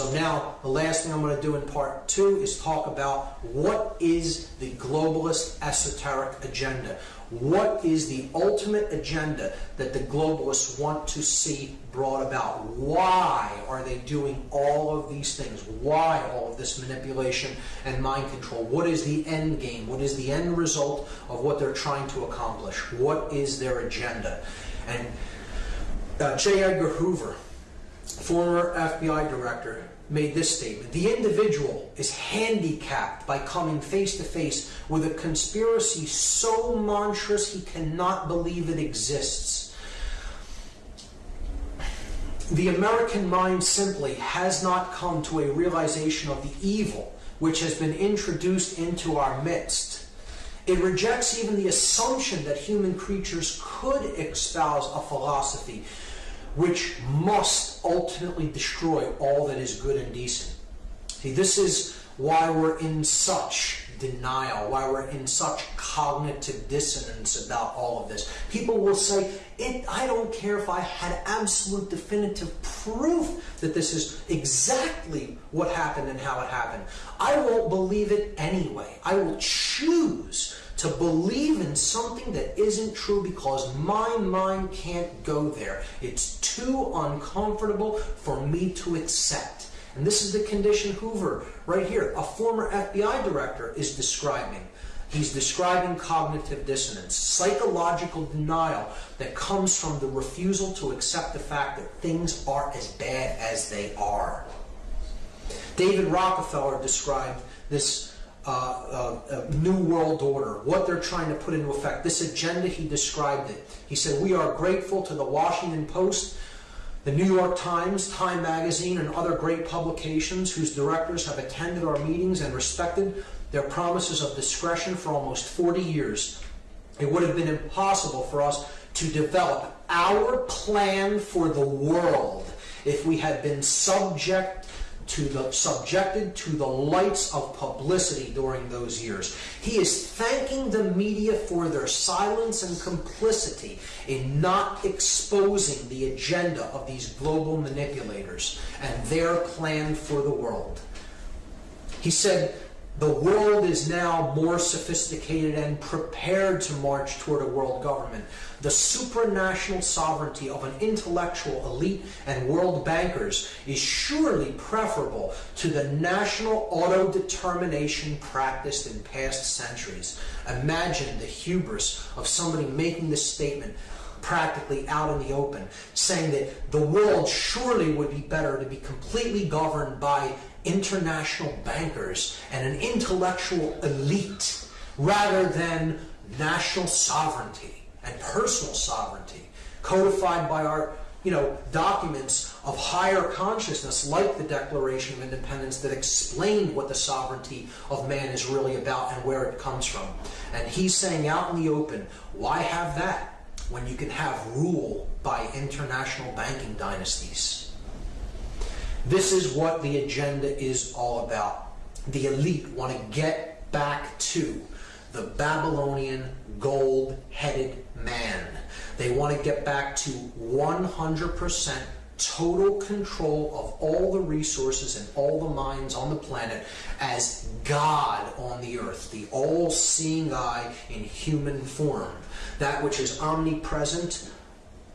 So now, the last thing I'm going to do in part two is talk about what is the globalist esoteric agenda. What is the ultimate agenda that the globalists want to see brought about? Why are they doing all of these things? Why all of this manipulation and mind control? What is the end game? What is the end result of what they're trying to accomplish? What is their agenda? And uh, J. Edgar Hoover, former FBI director, made this statement The individual is handicapped by coming face to face with a conspiracy so monstrous he cannot believe it exists. The American mind simply has not come to a realization of the evil which has been introduced into our midst. It rejects even the assumption that human creatures could espouse a philosophy which must ultimately destroy all that is good and decent. See, this is why we're in such denial, why we're in such cognitive dissonance about all of this. People will say, it, I don't care if I had absolute definitive proof that this is exactly what happened and how it happened. I won't believe it anyway. I will choose to believe in something that isn't true because my mind can't go there. It's too uncomfortable for me to accept. And this is the condition Hoover, right here, a former FBI director, is describing. He's describing cognitive dissonance, psychological denial that comes from the refusal to accept the fact that things are as bad as they are. David Rockefeller described this uh, uh, New World Order, what they're trying to put into effect. This agenda, he described it. He said, We are grateful to the Washington Post, the New York Times, Time Magazine, and other great publications whose directors have attended our meetings and respected their promises of discretion for almost 40 years. It would have been impossible for us to develop our plan for the world if we had been subject to the subjected to the lights of publicity during those years. He is thanking the media for their silence and complicity in not exposing the agenda of these global manipulators and their plan for the world. He said, the world is now more sophisticated and prepared to march toward a world government. The supranational sovereignty of an intellectual elite and world bankers is surely preferable to the national auto-determination practiced in past centuries. Imagine the hubris of somebody making this statement practically out in the open, saying that the world surely would be better to be completely governed by international bankers and an intellectual elite rather than national sovereignty and personal sovereignty codified by our you know documents of higher consciousness like the declaration of independence that explained what the sovereignty of man is really about and where it comes from. And he's saying out in the open why have that when you can have rule by international banking dynasties this is what the agenda is all about. The elite want to get back to the Babylonian gold-headed man. They want to get back to 100% total control of all the resources and all the minds on the planet as God on the earth, the all-seeing eye in human form, that which is omnipresent,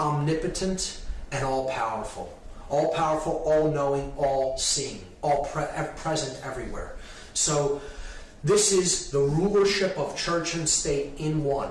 omnipotent, and all-powerful all powerful, all knowing, all seeing, all pre present everywhere. So, this is the rulership of church and state in one.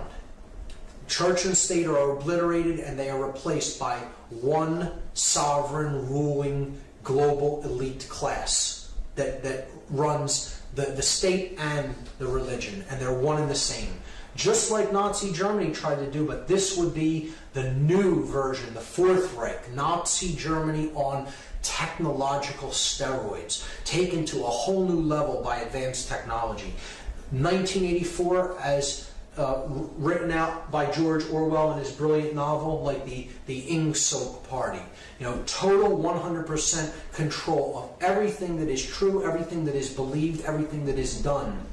Church and state are obliterated and they are replaced by one sovereign, ruling, global elite class that, that runs the, the state and the religion, and they're one and the same just like Nazi Germany tried to do, but this would be the new version, the Fourth Reich, Nazi Germany on technological steroids, taken to a whole new level by advanced technology. 1984, as uh, written out by George Orwell in his brilliant novel, like the, the Ingsoc Party. You know, total 100% control of everything that is true, everything that is believed, everything that is done.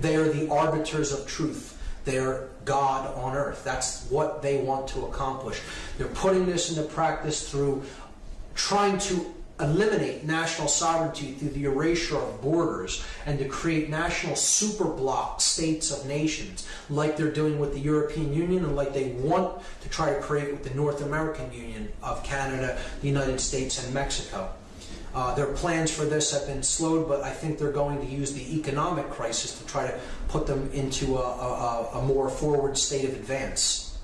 They are the arbiters of truth. They're God on earth. That's what they want to accomplish. They're putting this into practice through trying to eliminate national sovereignty through the erasure of borders and to create national super bloc states of nations like they're doing with the European Union and like they want to try to create with the North American Union of Canada, the United States, and Mexico. Uh, their plans for this have been slowed, but I think they're going to use the economic crisis to try to put them into a, a, a more forward state of advance.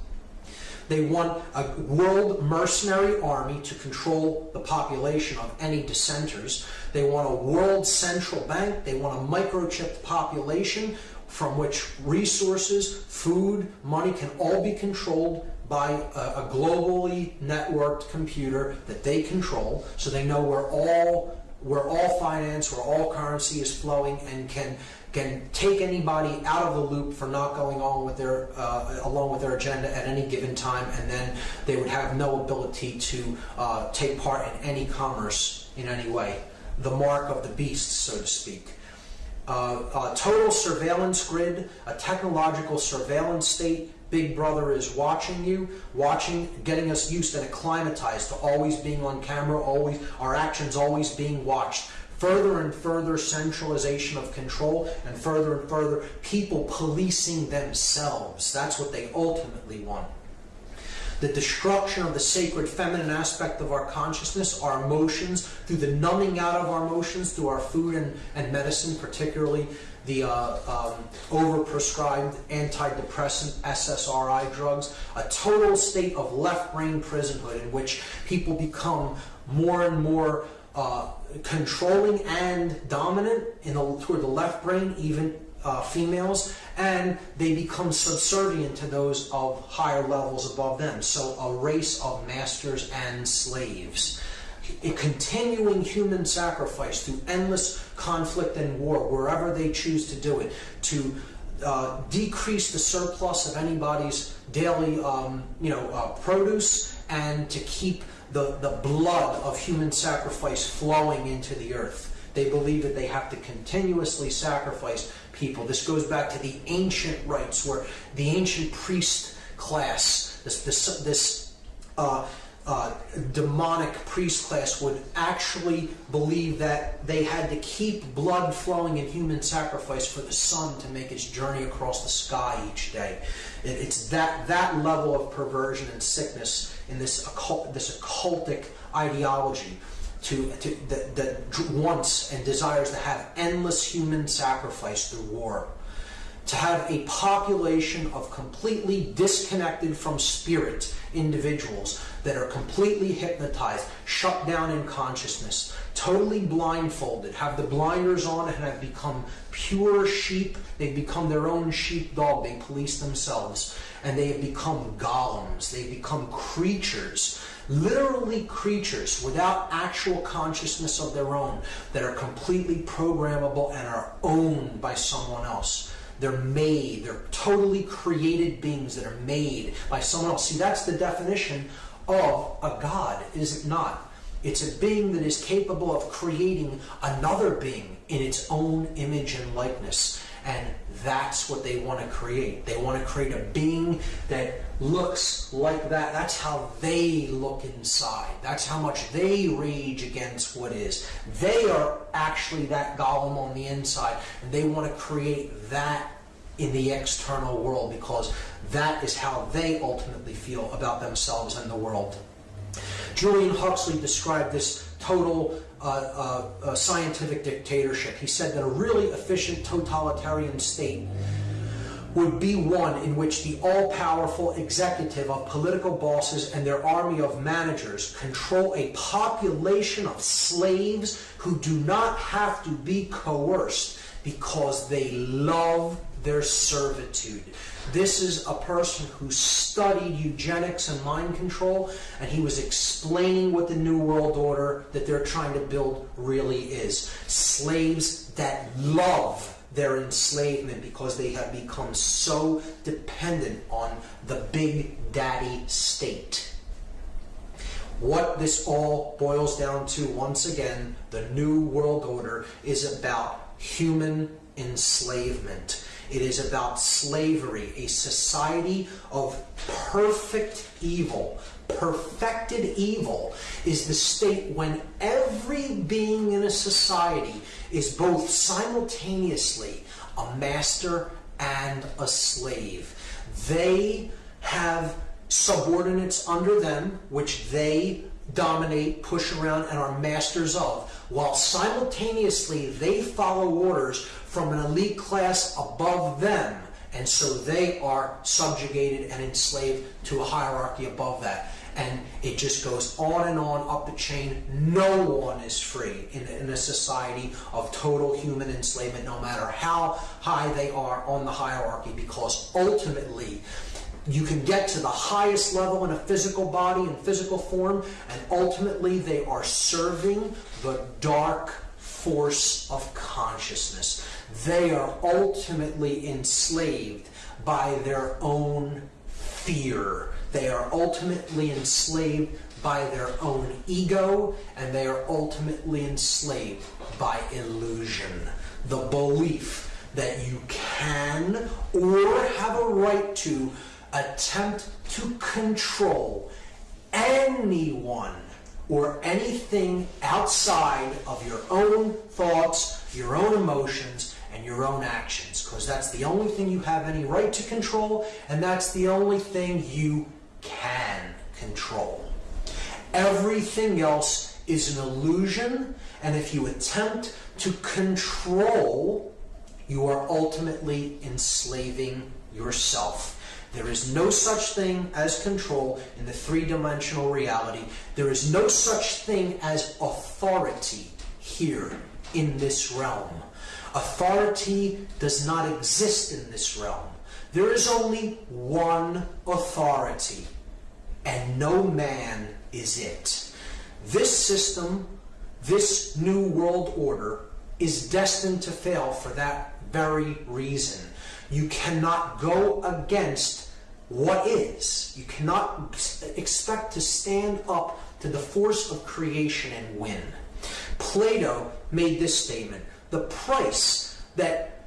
They want a world mercenary army to control the population of any dissenters. They want a world central bank. They want a microchipped population from which resources, food, money can all be controlled by a, a, globally networked computer that they control, so they know where all where all finance, where all currency is flowing, and can can take anybody out of the loop for not going on with their uh, along with their agenda at any given time, and then they would have no ability to uh, take part in any commerce in any way. The mark of the beast, so to speak. Uh, a total surveillance grid, a technological surveillance state. Big Brother is watching you, watching, getting us used and acclimatized to always being on camera, always our actions always being watched further and further centralization of control and further and further people policing themselves. That's what they ultimately want. The destruction of the sacred feminine aspect of our consciousness, our emotions, through the numbing out of our emotions, through our food and, and medicine, particularly the uh, um, overprescribed antidepressant SSRI drugs, a total state of left brain prisonhood in which people become more and more uh, controlling and dominant in the, toward the left brain, even uh, females, and they become subservient to those of higher levels above them. So a race of masters and slaves. A continuing human sacrifice through endless conflict and war, wherever they choose to do it, to uh, decrease the surplus of anybody's daily, um, you know, uh, produce, and to keep the, the blood of human sacrifice flowing into the earth. They believe that they have to continuously sacrifice people. This goes back to the ancient rites where the ancient priest class, this, this, this uh, uh, demonic priest class would actually believe that they had to keep blood flowing in human sacrifice for the sun to make its journey across the sky each day. It, it's that, that level of perversion and sickness in this, occult, this occultic ideology to, to, that, that wants and desires to have endless human sacrifice through war to have a population of completely disconnected from spirit individuals that are completely hypnotized, shut down in consciousness, totally blindfolded, have the blinders on and have become pure sheep. They've become their own sheepdog. They police themselves. And they have become golems. They become creatures literally creatures without actual consciousness of their own that are completely programmable and are owned by someone else. They're made, they're totally created beings that are made by someone else. See, that's the definition of a God, is it not? It's a being that is capable of creating another being in its own image and likeness. And that's what they want to create. They want to create a being that looks like that. That's how they look inside. That's how much they rage against what is. They are actually that golem on the inside, and they want to create that in the external world because that is how they ultimately feel about themselves and the world. Julian Huxley described this total uh, scientific dictatorship. He said that a really efficient totalitarian state would be one in which the all-powerful executive of political bosses and their army of managers control a population of slaves who do not have to be coerced because they love their servitude. This is a person who studied eugenics and mind control, and he was explaining what the New World Order that they're trying to build really is. Slaves that love their enslavement because they have become so dependent on the big daddy state. What this all boils down to, once again, the New World Order is about human enslavement. It is about slavery, a society of perfect evil, perfected evil is the state when every being in a society is both simultaneously a master and a slave. They have subordinates under them, which they dominate, push around, and are masters of, while simultaneously they follow orders from an elite class above them, and so they are subjugated and enslaved to a hierarchy above that. And it just goes on and on up the chain. No one is free in, in a society of total human enslavement, no matter how high they are on the hierarchy, because ultimately, you can get to the highest level in a physical body and physical form, and ultimately they are serving the dark force of consciousness. They are ultimately enslaved by their own fear. They are ultimately enslaved by their own ego, and they are ultimately enslaved by illusion. The belief that you can or have a right to attempt to control anyone or anything outside of your own thoughts, your own emotions, and your own actions. Because that's the only thing you have any right to control, and that's the only thing you can control. Everything else is an illusion, and if you attempt to control, you are ultimately enslaving yourself. There is no such thing as control in the three-dimensional reality. There is no such thing as authority here in this realm. Authority does not exist in this realm. There is only one authority, and no man is it. This system, this new world order, is destined to fail for that very reason. You cannot go against what is. You cannot expect to stand up to the force of creation and win. Plato made this statement the price that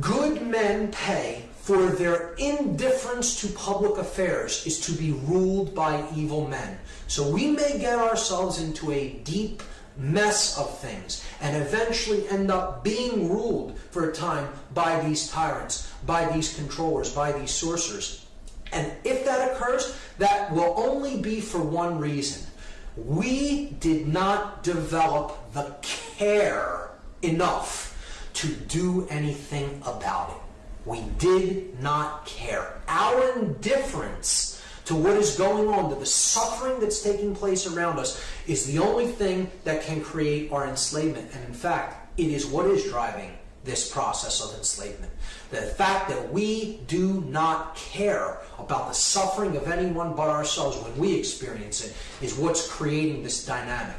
good men pay for their indifference to public affairs is to be ruled by evil men. So we may get ourselves into a deep mess of things and eventually end up being ruled for a time by these tyrants, by these controllers, by these sorcerers. And if that occurs, that will only be for one reason. We did not develop the care enough to do anything about it. We did not care. Our indifference to what is going on, to the suffering that's taking place around us, is the only thing that can create our enslavement. And in fact, it is what is driving this process of enslavement. The fact that we do not care about the suffering of anyone but ourselves when we experience it is what's creating this dynamic.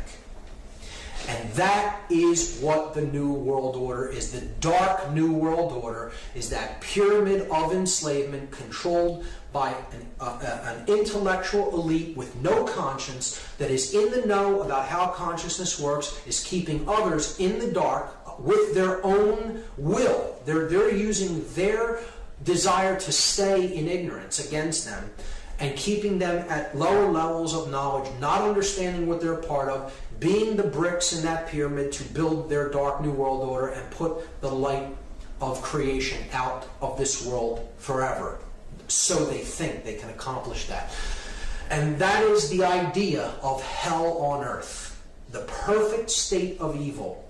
And that is what the New World Order is. The dark New World Order is that pyramid of enslavement controlled by an, uh, uh, an, intellectual elite with no conscience that is in the know about how consciousness works, is keeping others in the dark with their own will. They're, they're using their desire to stay in ignorance against them and keeping them at lower levels of knowledge, not understanding what they're part of, being the bricks in that pyramid to build their dark new world order and put the light of creation out of this world forever. So they think they can accomplish that. And that is the idea of hell on earth, the perfect state of evil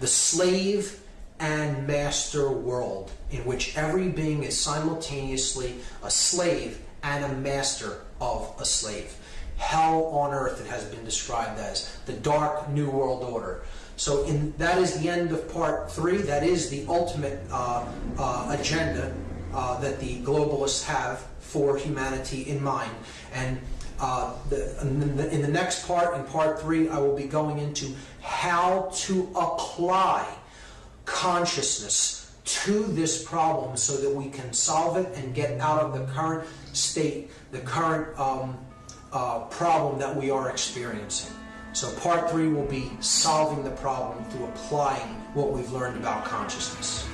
the slave and master world in which every being is simultaneously a slave and a master of a slave. Hell on earth, it has been described as the dark new world order. So in, that is the end of part three. That is the ultimate uh, uh, agenda uh, that the globalists have for humanity in mind. And uh, the, in, the, in the next part, in part three, I will be going into how to apply consciousness to this problem so that we can solve it and get out of the current state, the current um, uh, problem that we are experiencing. So part three will be solving the problem through applying what we've learned about consciousness.